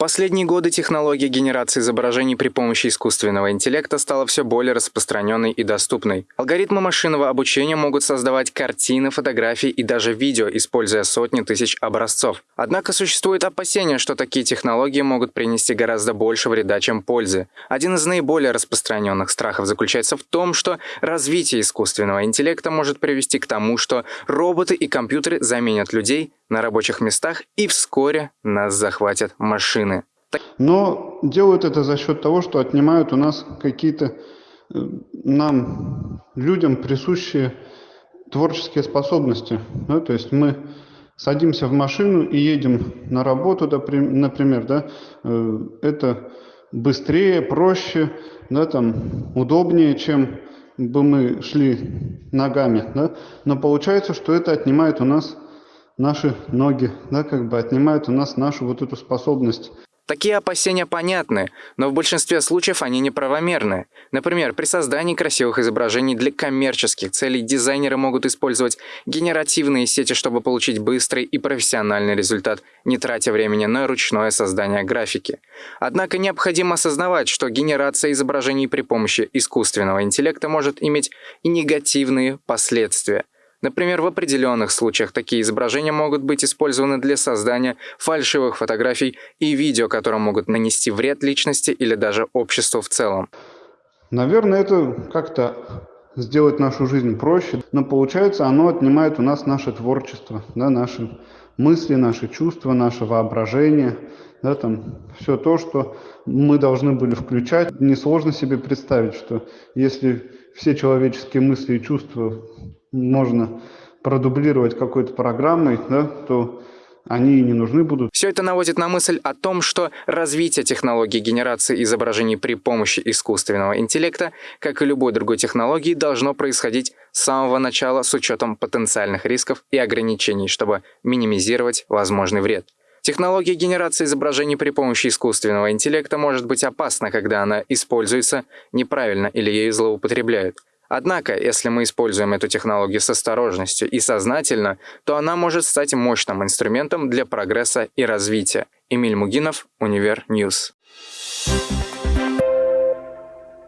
последние годы технология генерации изображений при помощи искусственного интеллекта стала все более распространенной и доступной. Алгоритмы машинного обучения могут создавать картины, фотографии и даже видео, используя сотни тысяч образцов. Однако существует опасение, что такие технологии могут принести гораздо больше вреда, чем пользы. Один из наиболее распространенных страхов заключается в том, что развитие искусственного интеллекта может привести к тому, что роботы и компьютеры заменят людей на рабочих местах и вскоре нас захватят машины. Но делают это за счет того, что отнимают у нас какие-то э, нам, людям, присущие творческие способности. Да? То есть мы садимся в машину и едем на работу, например, да? Э, это быстрее, проще, да, там, удобнее, чем бы мы шли ногами. Да? Но получается, что это отнимает у нас наши ноги, да, как бы отнимают у нас нашу вот эту способность Такие опасения понятны, но в большинстве случаев они неправомерны. Например, при создании красивых изображений для коммерческих целей дизайнеры могут использовать генеративные сети, чтобы получить быстрый и профессиональный результат, не тратя времени на ручное создание графики. Однако необходимо осознавать, что генерация изображений при помощи искусственного интеллекта может иметь и негативные последствия. Например, в определенных случаях такие изображения могут быть использованы для создания фальшивых фотографий и видео, которые могут нанести вред личности или даже обществу в целом. Наверное, это как-то сделать нашу жизнь проще, но получается оно отнимает у нас наше творчество, да, наши мысли, наши чувства, наше воображение, да, там, все то, что мы должны были включать. Несложно себе представить, что если все человеческие мысли и чувства можно продублировать какой-то программой, да, то они и не нужны будут. Все это наводит на мысль о том, что развитие технологии генерации изображений при помощи искусственного интеллекта, как и любой другой технологии, должно происходить с самого начала с учетом потенциальных рисков и ограничений, чтобы минимизировать возможный вред. Технология генерации изображений при помощи искусственного интеллекта может быть опасна, когда она используется неправильно или ею злоупотребляют. Однако, если мы используем эту технологию с осторожностью и сознательно, то она может стать мощным инструментом для прогресса и развития. Эмиль Мугинов, Univer News.